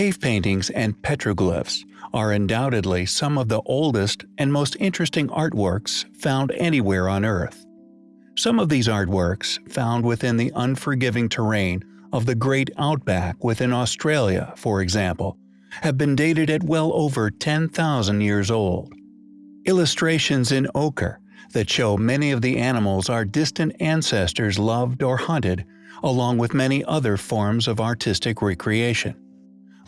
Cave paintings and petroglyphs are undoubtedly some of the oldest and most interesting artworks found anywhere on Earth. Some of these artworks, found within the unforgiving terrain of the great outback within Australia, for example, have been dated at well over 10,000 years old. Illustrations in ochre that show many of the animals our distant ancestors loved or hunted, along with many other forms of artistic recreation.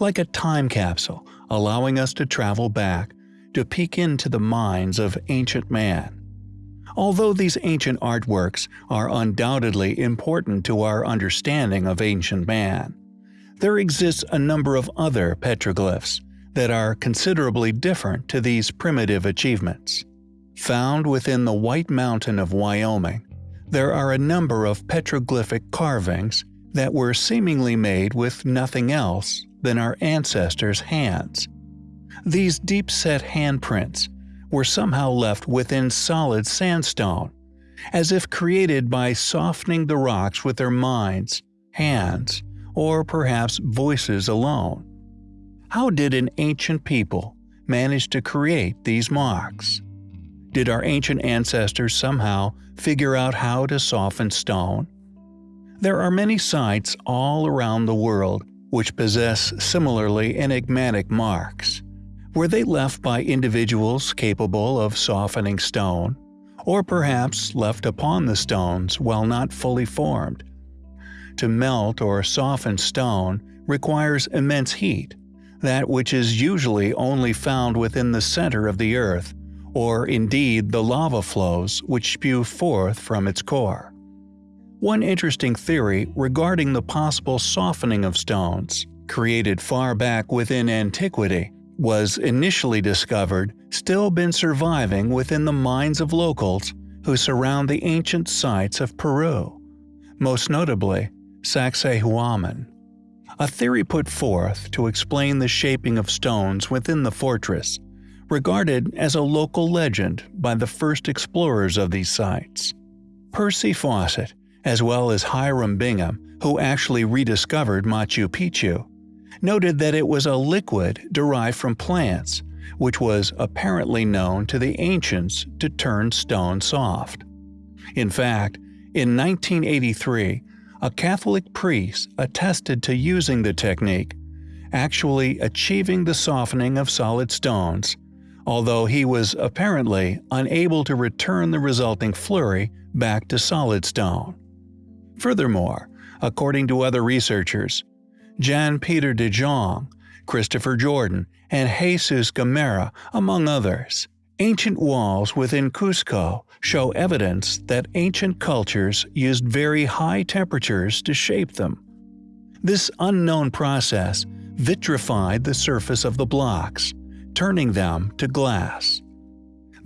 Like a time capsule, allowing us to travel back, to peek into the minds of ancient man. Although these ancient artworks are undoubtedly important to our understanding of ancient man, there exists a number of other petroglyphs that are considerably different to these primitive achievements. Found within the White Mountain of Wyoming, there are a number of petroglyphic carvings that were seemingly made with nothing else than our ancestors' hands. These deep-set handprints were somehow left within solid sandstone, as if created by softening the rocks with their minds, hands, or perhaps voices alone. How did an ancient people manage to create these marks? Did our ancient ancestors somehow figure out how to soften stone? There are many sites all around the world which possess similarly enigmatic marks. Were they left by individuals capable of softening stone, or perhaps left upon the stones while not fully formed? To melt or soften stone requires immense heat, that which is usually only found within the center of the earth, or indeed the lava flows which spew forth from its core. One interesting theory regarding the possible softening of stones, created far back within antiquity, was initially discovered still been surviving within the minds of locals who surround the ancient sites of Peru, most notably Sacsayhuaman. A theory put forth to explain the shaping of stones within the fortress, regarded as a local legend by the first explorers of these sites. Percy Fawcett, as well as Hiram Bingham, who actually rediscovered Machu Picchu, noted that it was a liquid derived from plants, which was apparently known to the ancients to turn stone soft. In fact, in 1983, a Catholic priest attested to using the technique, actually achieving the softening of solid stones, although he was apparently unable to return the resulting flurry back to solid stone. Furthermore, according to other researchers, Jan Peter de Jong, Christopher Jordan, and Jesus Gamarra, among others. Ancient walls within Cusco show evidence that ancient cultures used very high temperatures to shape them. This unknown process vitrified the surface of the blocks, turning them to glass.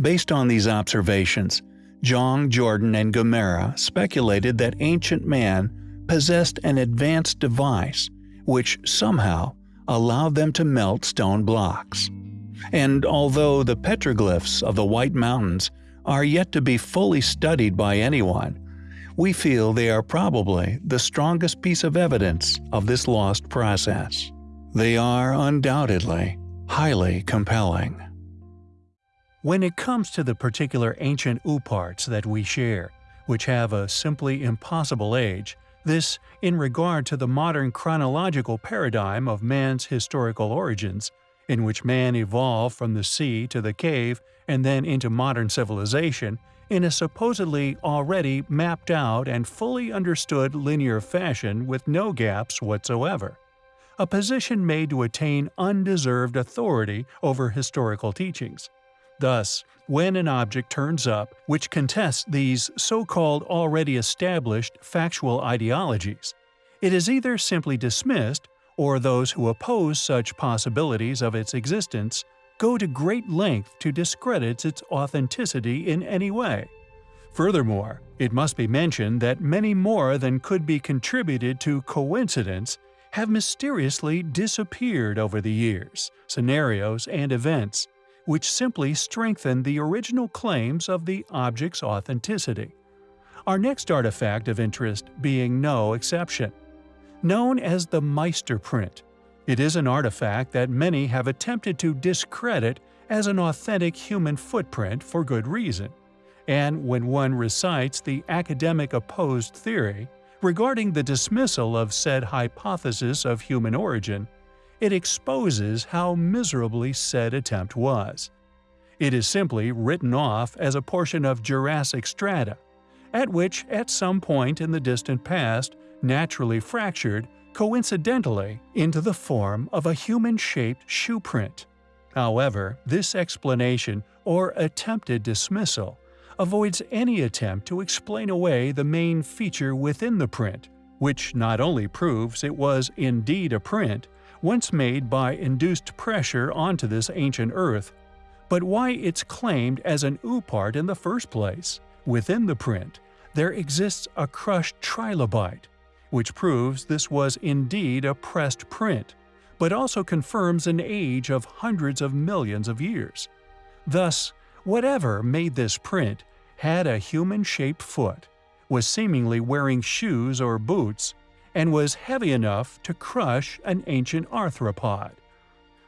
Based on these observations, Jong, Jordan, and Gamarra speculated that ancient man possessed an advanced device which somehow allowed them to melt stone blocks. And although the petroglyphs of the White Mountains are yet to be fully studied by anyone, we feel they are probably the strongest piece of evidence of this lost process. They are undoubtedly highly compelling. When it comes to the particular ancient ooparts that we share, which have a simply impossible age, this in regard to the modern chronological paradigm of man's historical origins, in which man evolved from the sea to the cave and then into modern civilization in a supposedly already mapped out and fully understood linear fashion with no gaps whatsoever. A position made to attain undeserved authority over historical teachings. Thus, when an object turns up which contests these so-called already established factual ideologies, it is either simply dismissed or those who oppose such possibilities of its existence go to great length to discredit its authenticity in any way. Furthermore, it must be mentioned that many more than could be contributed to coincidence have mysteriously disappeared over the years, scenarios, and events, which simply strengthen the original claims of the object's authenticity. Our next artifact of interest being no exception. Known as the Meister print, It is an artifact that many have attempted to discredit as an authentic human footprint for good reason, and when one recites the academic opposed theory regarding the dismissal of said hypothesis of human origin, it exposes how miserably said attempt was. It is simply written off as a portion of Jurassic strata, at which at some point in the distant past naturally fractured coincidentally into the form of a human-shaped shoe print. However, this explanation or attempted dismissal avoids any attempt to explain away the main feature within the print, which not only proves it was indeed a print, once made by induced pressure onto this ancient Earth, but why it's claimed as an oopart in the first place. Within the print, there exists a crushed trilobite, which proves this was indeed a pressed print, but also confirms an age of hundreds of millions of years. Thus, whatever made this print had a human-shaped foot, was seemingly wearing shoes or boots, and was heavy enough to crush an ancient arthropod.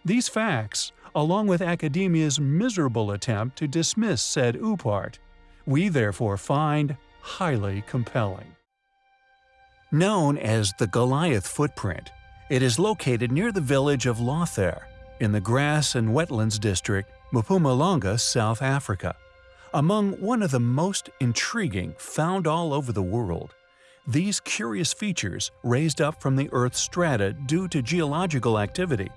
These facts, along with academia's miserable attempt to dismiss said oopart, we therefore find highly compelling. Known as the Goliath footprint, it is located near the village of Lothair in the Grass and Wetlands District, Mpumalanga, South Africa. Among one of the most intriguing found all over the world, these curious features raised up from the Earth's strata due to geological activity,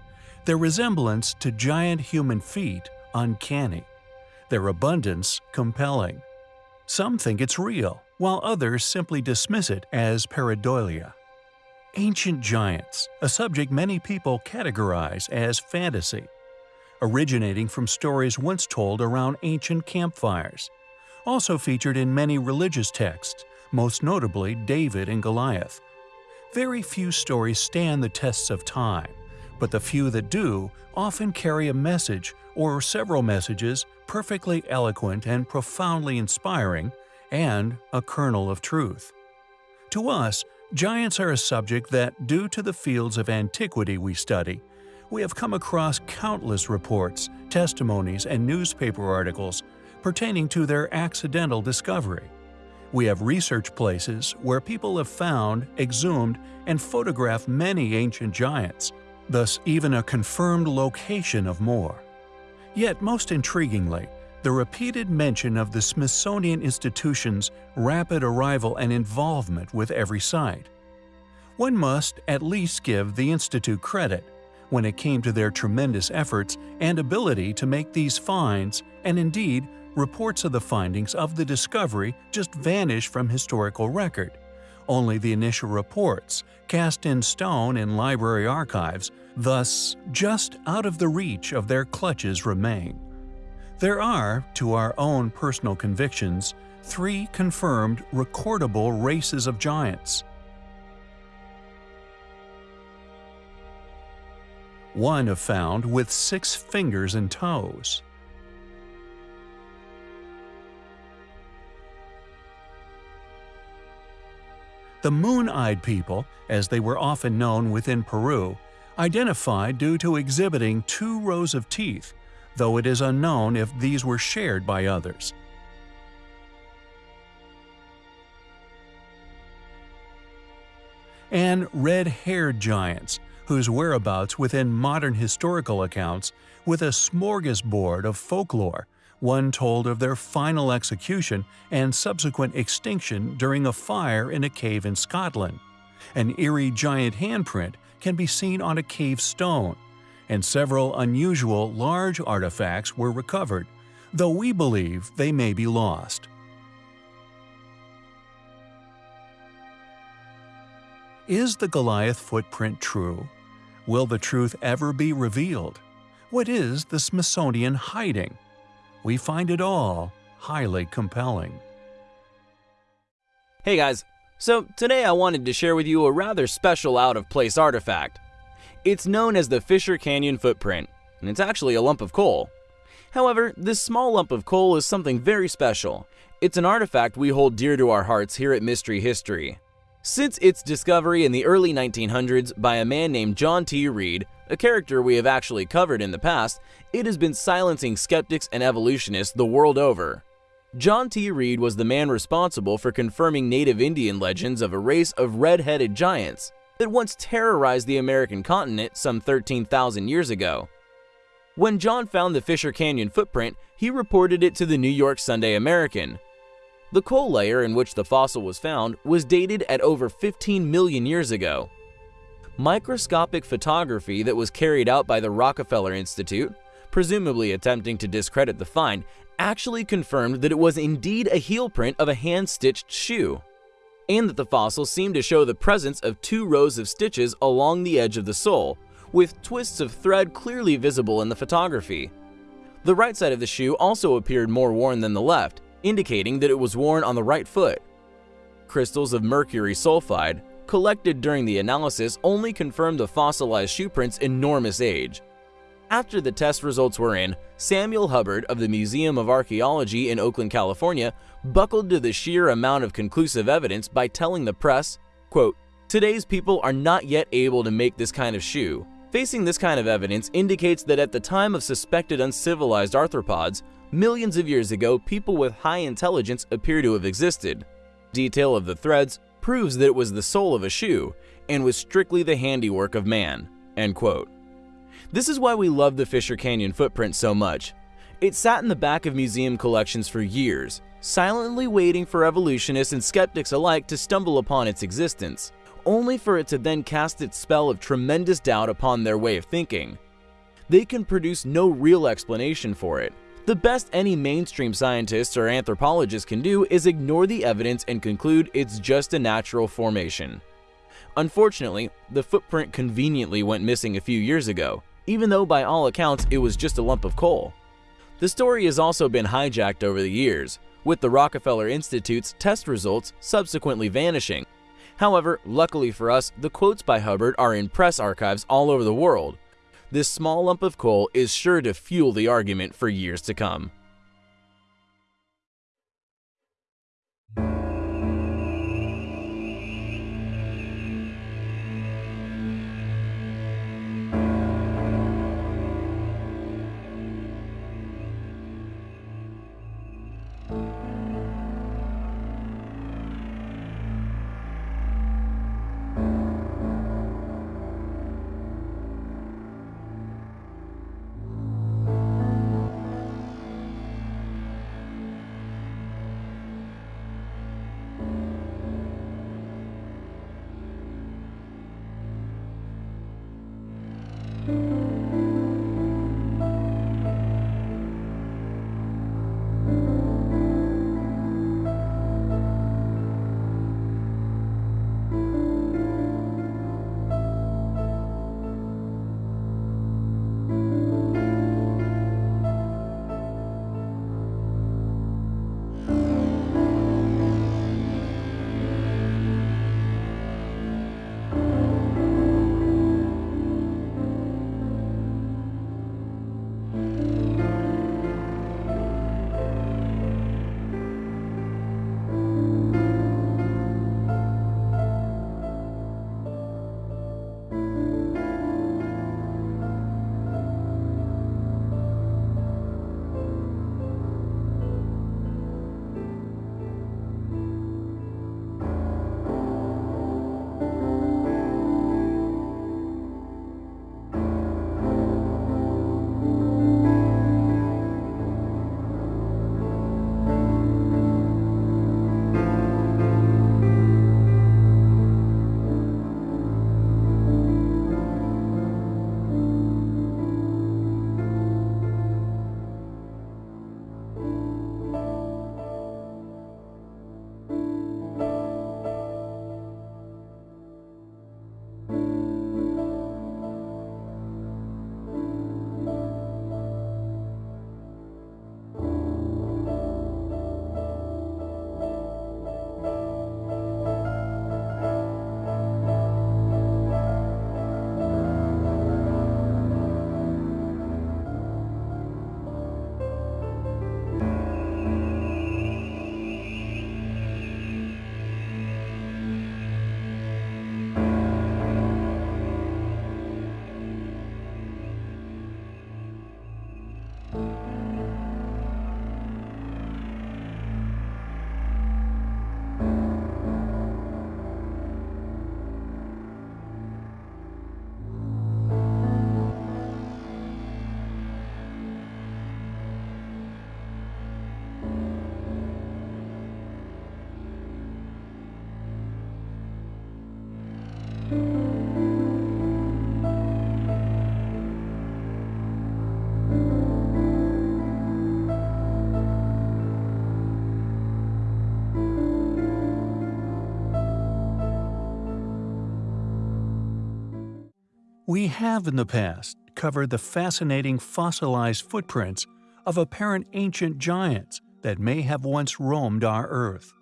their resemblance to giant human feet uncanny, their abundance compelling. Some think it's real, while others simply dismiss it as pareidolia. Ancient giants, a subject many people categorize as fantasy, originating from stories once told around ancient campfires, also featured in many religious texts most notably David and Goliath. Very few stories stand the tests of time, but the few that do often carry a message or several messages perfectly eloquent and profoundly inspiring, and a kernel of truth. To us, giants are a subject that, due to the fields of antiquity we study, we have come across countless reports, testimonies, and newspaper articles pertaining to their accidental discovery. We have research places where people have found, exhumed, and photographed many ancient giants, thus even a confirmed location of more. Yet most intriguingly, the repeated mention of the Smithsonian Institution's rapid arrival and involvement with every site. One must at least give the Institute credit when it came to their tremendous efforts and ability to make these finds and indeed reports of the findings of the discovery just vanish from historical record. Only the initial reports, cast in stone in library archives, thus just out of the reach of their clutches remain. There are, to our own personal convictions, three confirmed recordable races of giants. One have found with six fingers and toes. The Moon-Eyed people, as they were often known within Peru, identified due to exhibiting two rows of teeth, though it is unknown if these were shared by others. And red-haired giants, whose whereabouts within modern historical accounts with a smorgasbord of folklore one told of their final execution and subsequent extinction during a fire in a cave in Scotland. An eerie giant handprint can be seen on a cave stone, and several unusual large artifacts were recovered, though we believe they may be lost. Is the Goliath footprint true? Will the truth ever be revealed? What is the Smithsonian hiding? We find it all highly compelling. Hey guys, so today I wanted to share with you a rather special out-of-place artifact. It's known as the Fisher Canyon Footprint, and it's actually a lump of coal. However, this small lump of coal is something very special. It's an artifact we hold dear to our hearts here at Mystery History. Since its discovery in the early 1900s by a man named John T. Reid, a character we have actually covered in the past, it has been silencing skeptics and evolutionists the world over. John T. Reid was the man responsible for confirming native Indian legends of a race of red-headed giants that once terrorized the American continent some 13,000 years ago. When John found the Fisher Canyon footprint, he reported it to the New York Sunday American. The coal layer in which the fossil was found was dated at over 15 million years ago. Microscopic photography that was carried out by the Rockefeller Institute, presumably attempting to discredit the find, actually confirmed that it was indeed a heel print of a hand-stitched shoe, and that the fossil seemed to show the presence of two rows of stitches along the edge of the sole, with twists of thread clearly visible in the photography. The right side of the shoe also appeared more worn than the left, indicating that it was worn on the right foot. Crystals of mercury sulfide, collected during the analysis only confirmed the fossilized shoe print's enormous age. After the test results were in, Samuel Hubbard of the Museum of Archaeology in Oakland, California, buckled to the sheer amount of conclusive evidence by telling the press, quote, Today's people are not yet able to make this kind of shoe. Facing this kind of evidence indicates that at the time of suspected uncivilized arthropods, millions of years ago, people with high intelligence appear to have existed. Detail of the threads proves that it was the sole of a shoe and was strictly the handiwork of man. End quote. This is why we love the Fisher Canyon footprint so much. It sat in the back of museum collections for years, silently waiting for evolutionists and skeptics alike to stumble upon its existence, only for it to then cast its spell of tremendous doubt upon their way of thinking. They can produce no real explanation for it. The best any mainstream scientists or anthropologists can do is ignore the evidence and conclude it's just a natural formation. Unfortunately, the footprint conveniently went missing a few years ago, even though by all accounts it was just a lump of coal. The story has also been hijacked over the years, with the Rockefeller Institute's test results subsequently vanishing. However, luckily for us, the quotes by Hubbard are in press archives all over the world. This small lump of coal is sure to fuel the argument for years to come. We have in the past covered the fascinating fossilized footprints of apparent ancient giants that may have once roamed our Earth.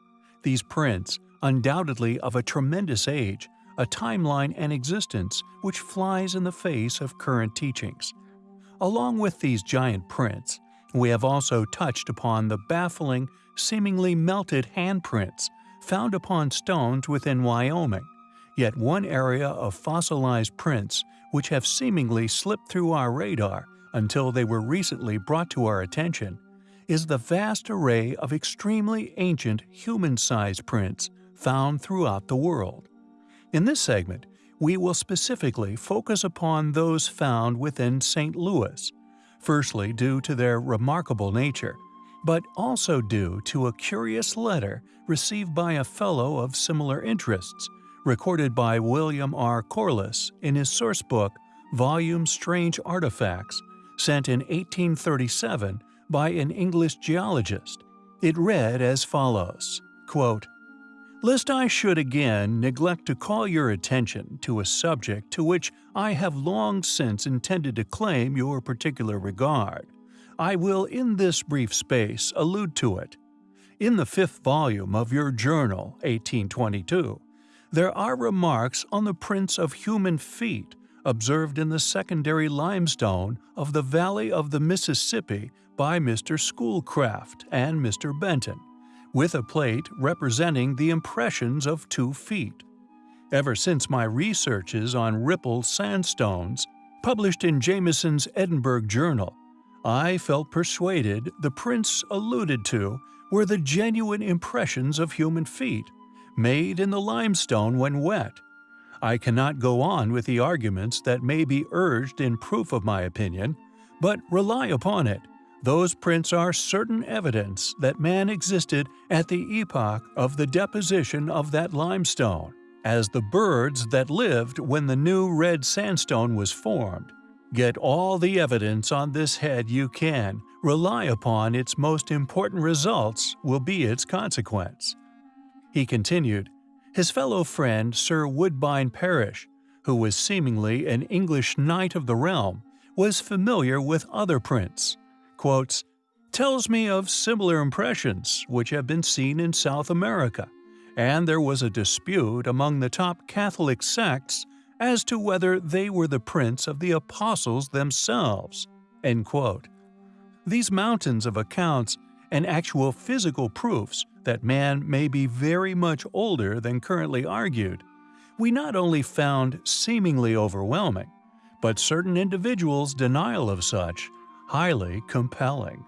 These prints, undoubtedly of a tremendous age, a timeline and existence which flies in the face of current teachings. Along with these giant prints, we have also touched upon the baffling, seemingly melted handprints found upon stones within Wyoming, yet one area of fossilized prints which have seemingly slipped through our radar until they were recently brought to our attention, is the vast array of extremely ancient human-sized prints found throughout the world. In this segment, we will specifically focus upon those found within St. Louis, firstly due to their remarkable nature, but also due to a curious letter received by a fellow of similar interests, recorded by William R. Corliss in his source book, Volume Strange Artifacts, sent in 1837 by an English geologist. It read as follows, quote, Lest I should again neglect to call your attention to a subject to which I have long since intended to claim your particular regard, I will in this brief space allude to it. In the fifth volume of your journal, 1822, there are remarks on the prints of human feet observed in the secondary limestone of the valley of the Mississippi by Mr. Schoolcraft and Mr. Benton, with a plate representing the impressions of two feet. Ever since my researches on Ripple sandstones, published in Jamieson's Edinburgh Journal, I felt persuaded the prints alluded to were the genuine impressions of human feet, made in the limestone when wet. I cannot go on with the arguments that may be urged in proof of my opinion, but rely upon it. Those prints are certain evidence that man existed at the epoch of the deposition of that limestone, as the birds that lived when the new red sandstone was formed. Get all the evidence on this head you can, rely upon its most important results will be its consequence. He continued, his fellow friend Sir Woodbine Parish, who was seemingly an English knight of the realm, was familiar with other prints. Quotes, tells me of similar impressions which have been seen in South America, and there was a dispute among the top Catholic sects as to whether they were the prints of the apostles themselves. These mountains of accounts and actual physical proofs that man may be very much older than currently argued, we not only found seemingly overwhelming, but certain individuals' denial of such highly compelling.